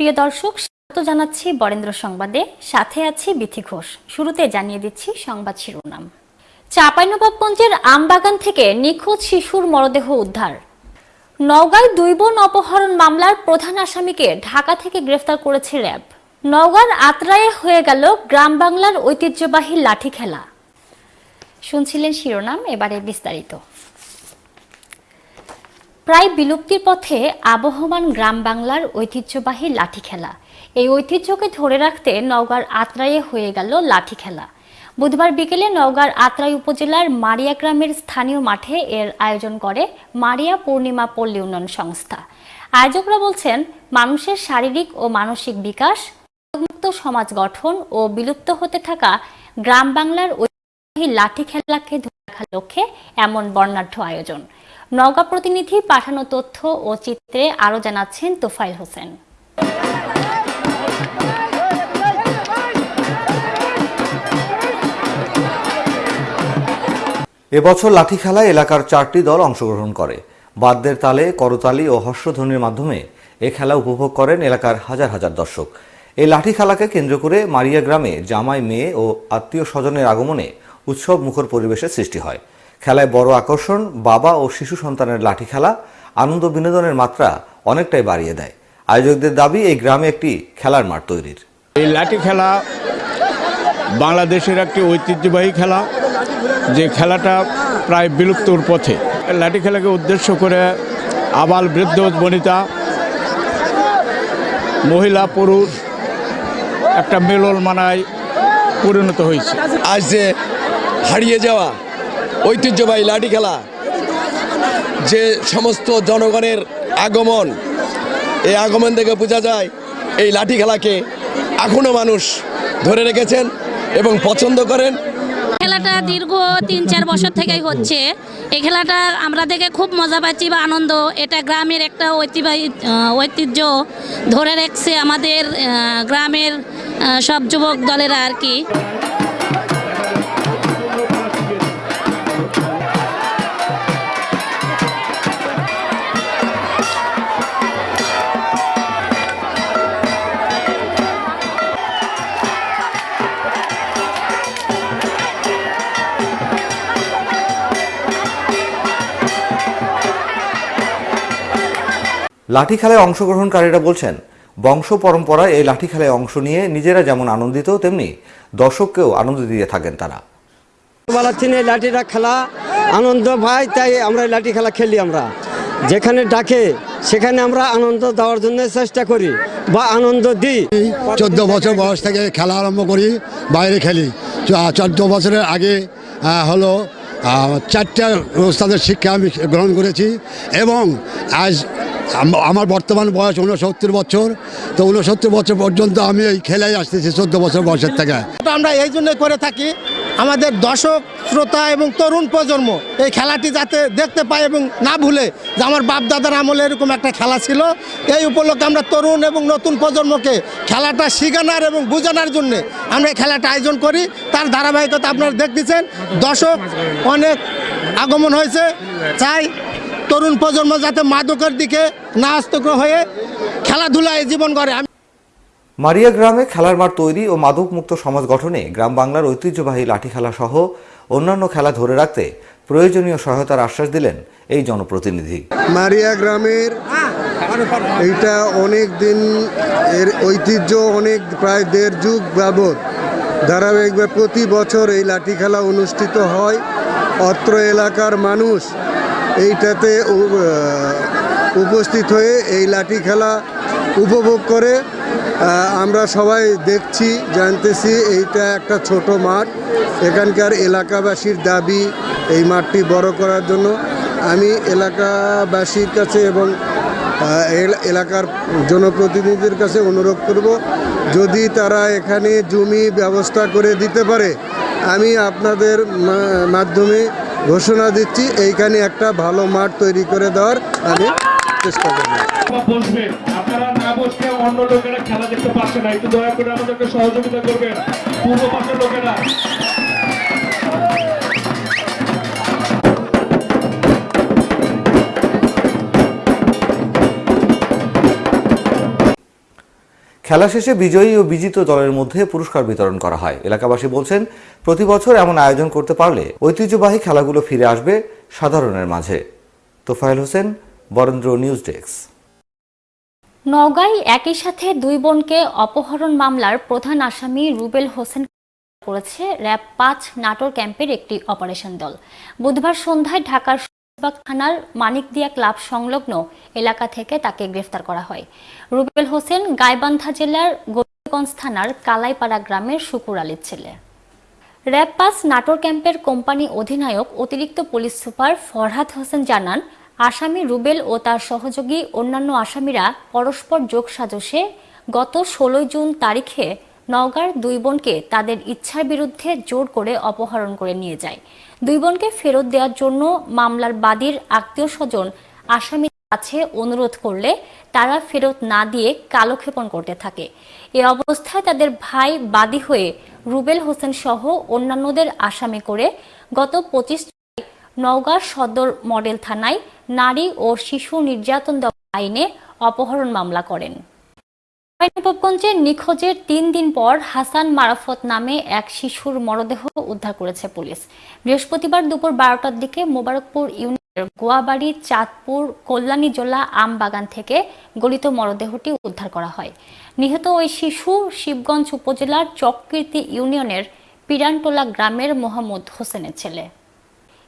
প্রিয় দর্শক, স্বাগত জানাচ্ছি বরেন্দ্র সংবাদে। সাথে আছি বিথি ঘোষ। শুরুতে জানিয়ে দিচ্ছি সংবাদ শিরোনাম। চাঁপাইনবাবগঞ্জের আমবাগান থেকে নিখোঁজ শিশুর মরদেহ উদ্ধার। নওগাঁয় দুই বোন অপহরণ মামলার প্রধান আসামিকে ঢাকা থেকে গ্রেফতার করেছে র্যাব। নওগাঁর আত্রায়ে হয়ে গেল গ্রাম বাংলার ঐতিহ্যবাহী লাঠি খেলা। শুনছিলেন শিরোনাম, এবারে বিস্তারিত। প্রায় বিলুপ্তির পথে আবহমান গ্রাম বাংলার ঐতিহ্যবাহী লাঠি খেলা। এই ঐতিহ্যকে ধরে রাখতে নওগাঁর আত্রায়ে হয়ে গেল লাঠি খেলা। বুধবার বিকেলে নওগাঁর আত্রাই উপজেলার মারিয়া গ্রামের স্থানীয় মাঠে এর আয়োজন করে মারিয়া পূর্ণিমা পল্লী উন্নয়ন সংস্থা। আয়োজকরা বলছেন, মানুষের শারীরিক ও মানসিক বিকাশ মুক্ত সমাজ গঠন ও বিলুপ্ত হতে থাকা গ্রাম বাংলার ঐতিহ্যবাহী লাঠি খেলাকে ধরে রাখার লক্ষ্যে এমন বর্ণাঢ্য আয়োজন। নওগাঁ প্রতিনিধি পাঠানো তথ্য ও চিত্রে আরও জানাচ্ছেন তোফাইল হোসেন। এবছর লাঠি খেলায় এলাকার চারটি দল অংশগ্রহণ করে। বাদ্যের তালে করতালি ও হর্ষধ্বনির মাধ্যমে এ খেলা উপভোগ করেন এলাকার হাজার হাজার দর্শক। এই লাঠি খেলাকে কেন্দ্র করে মারিয়া গ্রামে জামাই মেয়ে ও আত্মীয় স্বজনের আগমনে উৎসব মুখর পরিবেশের সৃষ্টি হয়। খেলায় বড় আকর্ষণ বাবা ও শিশু সন্তানের লাঠি খেলা আনন্দ বিনোদনের মাত্রা অনেকটাই বাড়িয়ে দেয়। আয়োজকদের দাবি এই গ্রামে একটি খেলার মাঠ তৈরির। এই লাঠি খেলা বাংলাদেশের একটি ঐতিহ্যবাহী খেলা যে খেলাটা প্রায় বিলুপ্তর পথে। লাঠি খেলাকে উদ্দেশ্য করে আবাল বৃদ্ধ বনিতা মহিলা পুরুষ একটা মেলল মানায় পরিণত হয়েছে। আজ যে হারিয়ে যাওয়া ঐতিহ্যবাহী লাঠি খেলা, যে সমস্ত জনগণের আগমন, এই আগমন থেকে বোঝা যায় এই লাঠি খেলাকে এখনও মানুষ ধরে রেখেছেন এবং পছন্দ করেন। খেলাটা দীর্ঘ তিন চার বছর থেকেই হচ্ছে। এই খেলাটা আমরা দেখে খুব মজা পাচ্ছি বা আনন্দ। এটা গ্রামের একটা ঐতিহ্যবাহী ঐতিহ্য ধরে রাখছে আমাদের গ্রামের সব যুবক দলেরা আর কি। লাঠি খেলায় অংশগ্রহণকারীরা বলছেন বংশ পরম্পরায় এই লাঠি খেলায় অংশ নিয়ে নিজেরা যেমন আনন্দিত তেমনি দর্শককেও আনন্দ দিয়ে থাকেন তারা। লাঠিটা খেলা আনন্দ পাই তাই আমরা এই লাঠি খেলা খেলি আমরা। যেখানে ডাকে সেখানে আমরা আনন্দ দেওয়ার জন্য চেষ্টা করি বা আনন্দ দিই। চোদ্দ বছর বয়স থেকে খেলা আরম্ভ করি বাইরে খেলি। চোদ্দ বছরের আগে হলো চারটা ওস্তাদের শিক্ষা আমি গ্রহণ করেছি এবং আজ আমার বর্তমান বয়স উনসত্তর বছর। তো উনসত্তর বছর পর্যন্ত আমি এই খেলায় আসতেছি চোদ্দ বছর বয়সের থেকে। আমরা এই জন্যই করে থাকি আমাদের দর্শক, শ্রোতা এবং তরুণ প্রজন্ম এই খেলাটি যাতে দেখতে পায় এবং না ভুলে যে আমার বাপ দাদার আমলে এরকম একটা খেলা ছিল, এই উপলক্ষে আমরা তরুণ এবং নতুন প্রজন্মকে খেলাটা শেখানোর এবং বোঝানোর জন্য আমরা এই খেলাটা আয়োজন করি। তার ধারাবাহিকতা আপনারা দেখতেছেন। দর্শক অনেক আগমন হয়েছে। চাই তরুণ প্রজন্ম যাতে মাদকের দিকে না হয়ে খেলাধুলায় জীবন করে মারিয়া গ্রামে খেলার মাঠ তৈরি ও মাদকমুক্ত সমাজ গঠনে গ্রাম বাংলার ঐতিহ্যবাহী লাঠি খেলা সহ অন্যান্য খেলা ধরে রাখতে প্রয়োজনীয় সহায়তার আশ্বাস দিলেন এই জনপ্রতিনিধি। মারিয়া গ্রামের এইটা অনেক দিন এর ঐতিহ্য অনেক প্রায় দেড় যুগ যাবৎ ধারাবাহিকভাবে প্রতি বছর এই লাঠি খেলা অনুষ্ঠিত হয়। অত্র এলাকার মানুষ এইটাতে উপস্থিত হয়ে এই লাঠি খেলা উপভোগ করে আমরা সবাই দেখছি, জানতেছি এইটা একটা ছোট মাঠ। এখানকার এলাকাবাসীর দাবি এই মাঠটি বড় করার জন্য। আমি এলাকাবাসীর কাছে এবং এলাকার জনপ্রতিনিধিদের কাছে অনুরোধ করব, যদি তারা এখানে জমি ব্যবস্থা করে দিতে পারে, আমি আপনাদের মাধ্যমে ঘোষণা দিচ্ছি, এইখানে একটা ভালো মাঠ তৈরি করে দেওয়ার আমি চেষ্টা করব। বসবেন। আপনারা না বসলে অন্য লোকেরা খেলা দেখতে পাচ্ছে না। একটু দয়া করে আমাদেরকে সহযোগিতা করবেন। পূর্ব পাশের লোকেরা। খেলা শেষে বিজয়ী ও বিজিত দলের মধ্যে পুরস্কার বিতরণ করা হয়। এলাকাবাসী বলছেন, প্রতি বছর এমন আয়োজন করতে পারলে ঐতিহ্যবাহী খেলাগুলো ফিরে আসবে সাধারণের মাঝে। Tofail Hossain, Barendra news desk. নওগাঁয় একই সাথে দুই বোনকে অপহরণ মামলার প্রধান আসামি রুবেল হোসেন করেছে র্যাব পাঁচ নাটোর ক্যাম্পের একটি অপারেশন দল। বুধবার সন্ধ্যায় ঢাকার থানার মানিকদিয়া ক্লাব সংলগ্ন এলাকা থেকে তাকে গ্রেফতার করা হয়। রুবেল হোসেন গাইবান্ধা জেলার গোবিন্দগঞ্জ থানার কালাইপাড়া গ্রামের শুকুর আলীর ছেলে। র্যাব পাস নাটোর ক্যাম্পের কোম্পানি অধিনায়ক অতিরিক্ত পুলিশ সুপার ফরহাদ হোসেন জানান আসামি রুবেল ও তার সহযোগী অন্যান্য আসামিরা পরস্পর যোগ সাজসে গত ষোলোই জুন তারিখে নওগাঁর দুই বোনকে তাদের ইচ্ছার বিরুদ্ধে জোর করে অপহরণ করে নিয়ে যায়। দুই বোনকে ফেরত দেওয়ার জন্য মামলার বাদীর আত্মীয় স্বজন আসামির কাছে অনুরোধ করলে তারা ফেরত না দিয়ে কালক্ষেপণ করতে থাকে। এ অবস্থায় তাদের ভাই বাদী হয়ে রুবেল হোসেন সহ অন্যান্যদের আসামি করে গত পঁচিশ নওগাঁ সদর মডেল থানায় নারী ও শিশু নির্যাতন আইনে অপহরণ মামলা করেন। নবাবগঞ্জে নিখোঁজের তিন দিন পর হাসান মারাফত নামে এক শিশুর মরদেহ উদ্ধার করেছে পুলিশ। বৃহস্পতিবার দুপুর বারোটার দিকে মোবারকপুর ইউনিয়নের গোয়াবাড়ি, চাঁদপুর কল্যাণীজোলা আম বাগান থেকে গলিত মরদেহটি উদ্ধার করা হয়। নিহত ওই শিশু শিবগঞ্জ উপজেলার চককীর্তি ইউনিয়নের পিরানটোলা গ্রামের মোহাম্মদ হোসেনের ছেলে।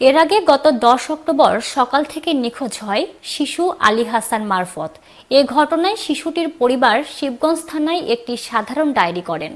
এর আগে গত দশ অক্টোবর সকাল থেকে নিখোঁজ হয় শিশু আলী হাসান মারফত। এ ঘটনায় শিশুটির পরিবার শিবগঞ্জ থানায় একটি সাধারণ ডায়েরি করেন।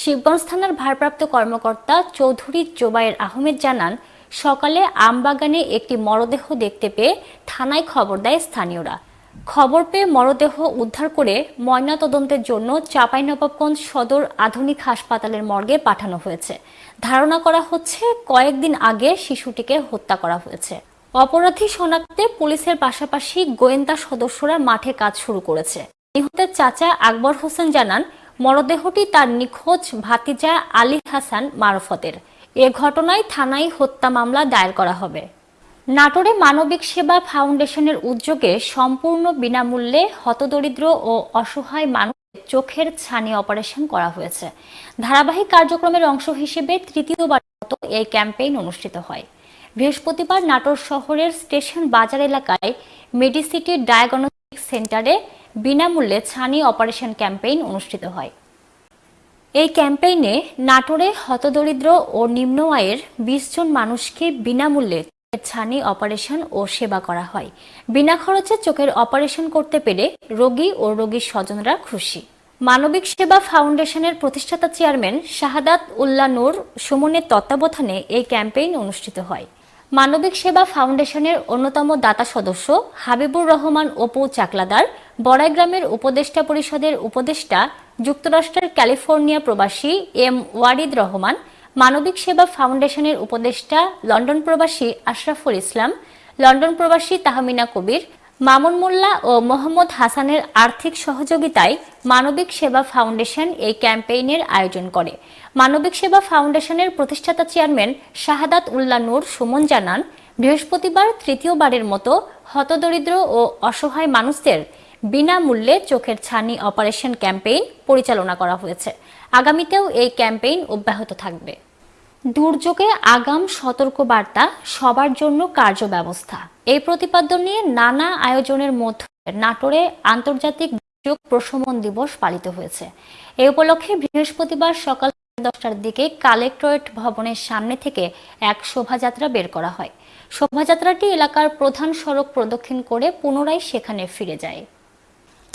শিবগঞ্জ থানার ভারপ্রাপ্ত কর্মকর্তা চৌধুরী জোবায়ের আহমেদ জানান, সকালে আমবাগানে একটি মরদেহ দেখতে পেয়ে থানায় খবর দেয় স্থানীয়রা। খবর পেয়ে মরদেহ উদ্ধার করে ময়নাতদন্তের জন্য চাঁপাইনবাবগঞ্জ সদর আধুনিক হাসপাতালের মর্গে পাঠানো হয়েছে। ধারণা করা হচ্ছে কয়েকদিন আগে শিশুটিকে হত্যা করা হয়েছে। অপরাধী শনাক্তে পুলিশের পাশাপাশি গোয়েন্দা সদস্যরা মাঠে কাজ শুরু করেছে। নিহতের চাচা আকবর হোসেন জানান, মরদেহটি তার নিখোঁজ ভাতিজা আলী হাসান মারফতের। এ ঘটনায় থানায় হত্যা মামলা দায়ের করা হবে। নাটোরে মানবিক সেবা ফাউন্ডেশনের উদ্যোগে সম্পূর্ণ বিনামূল্যে হতদরিদ্র ও অসহায় মানুষের চোখের ছানি অপারেশন করা হয়েছে। ধারাবাহিক কার্যক্রমের অংশ হিসেবে তৃতীয়বার মতো এই ক্যাম্পেইন অনুষ্ঠিত হয়। বৃহস্পতিবার নাটোর শহরের স্টেশন বাজার এলাকায় মেডিসিটি ডায়াগনস্টিক সেন্টারে বিনামূল্যে ছানি অপারেশন ক্যাম্পেইন অনুষ্ঠিত হয়। এই ক্যাম্পেইনে নাটোরে হতদরিদ্র ও নিম্ন আয়ের বিশ জন মানুষকে বিনামূল্যে ছানি অপারেশন ও সেবা করা হয়। বিনা খরচে চোখের অপারেশন করতে পেরে রোগী ও রোগীর স্বজনরা খুশি। মানবিক সেবা ফাউন্ডেশনের প্রতিষ্ঠাতা চেয়ারম্যান শাহাদাত উল্লা নূর সুমনের তত্ত্বাবধানে এই ক্যাম্পেইন অনুষ্ঠিত হয়। মানবিক সেবা ফাউন্ডেশনের অন্যতম দাতা সদস্য হাবিবুর রহমান অপু চাকলাদার বড়াইগ্রামের উপদেষ্টা পরিষদের উপদেষ্টা, যুক্তরাষ্ট্রের ক্যালিফোর্নিয়া প্রবাসী এম ওয়ারিদ রহমান, মানবিক সেবা ফাউন্ডেশনের উপদেষ্টা, লন্ডন প্রবাসী আশরাফুল ইসলাম, লন্ডন প্রবাসী তাহমিনা কবির মামুন মোল্লা ও মোহাম্মদ হাসানের আর্থিক সহযোগিতায় মানবিক সেবা ফাউন্ডেশন এই ক্যাম্পেইনের আয়োজন করে। মানবিক সেবা ফাউন্ডেশনের প্রতিষ্ঠাতা চেয়ারম্যান শাহাদাত উল্লা নূর সুমন জানান, বৃহস্পতিবার তৃতীয়বারের মতো হতদরিদ্র ও অসহায় মানুষদের বিনামূল্যে চোখের ছানি অপারেশন ক্যাম্পেইন পরিচালনা করা হয়েছে। আগামীতেও এই ক্যাম্পেইন অব্যাহত থাকবে। দুর্যোগে আগাম সতর্ক বার্তা সবার জন্য কার্য ব্যবস্থা এই প্রতিপাদ্য নিয়ে নানা আয়োজনের মধ্যে নাটোরে আন্তর্জাতিক দুর্যোগ প্রশমন দিবস পালিত হয়েছে। এই উপলক্ষে বৃহস্পতিবার সকাল দশটার দিকে কালেক্টরেট ভবনের সামনে থেকে এক শোভাযাত্রা বের করা হয়। শোভাযাত্রাটি এলাকার প্রধান সড়ক প্রদক্ষিণ করে পুনরায় সেখানে ফিরে যায়।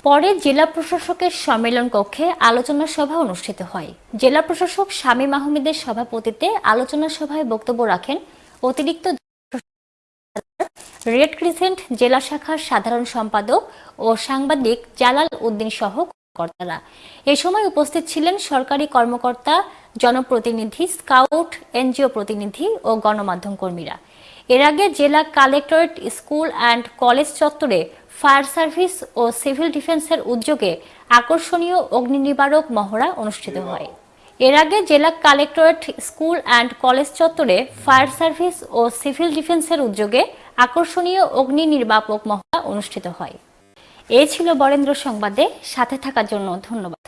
পরে জেলা প্রশাসকের সম্মেলন কক্ষে আলোচনা সভা অনুষ্ঠিত হয়। জেলা প্রশাসক শামীম আহমেদের সভাপতিত্বে আলোচনা সভায় বক্তব্য রাখেন অতিরিক্ত রেড ক্রিসেন্ট জেলা শাখার সাধারণ সম্পাদক ও সাংবাদিক জালাল উদ্দিন সহ কর্তারা। এ সময় উপস্থিত ছিলেন সরকারি কর্মকর্তা, জনপ্রতিনিধি, স্কাউট, এনজিও প্রতিনিধি ও গণমাধ্যম কর্মীরা। এর আগে জেলা কালেক্টরেট স্কুল অ্যান্ড কলেজ চত্বরে ফায়ার সার্ভিস ও সিভিল ডিফেন্সের উদ্যোগে আকর্ষণীয় অগ্নি নিবারক মহড়া অনুষ্ঠিত হয়। এর আগে জেলা কালেক্টরেট স্কুল অ্যান্ড কলেজ চত্বরে ফায়ার সার্ভিস ও সিভিল ডিফেন্সের উদ্যোগে আকর্ষণীয় অগ্নি নির্বাপক মহড়া অনুষ্ঠিত হয়। এ ছিল বরেন্দ্র সংবাদে, সাথে থাকার জন্য ধন্যবাদ।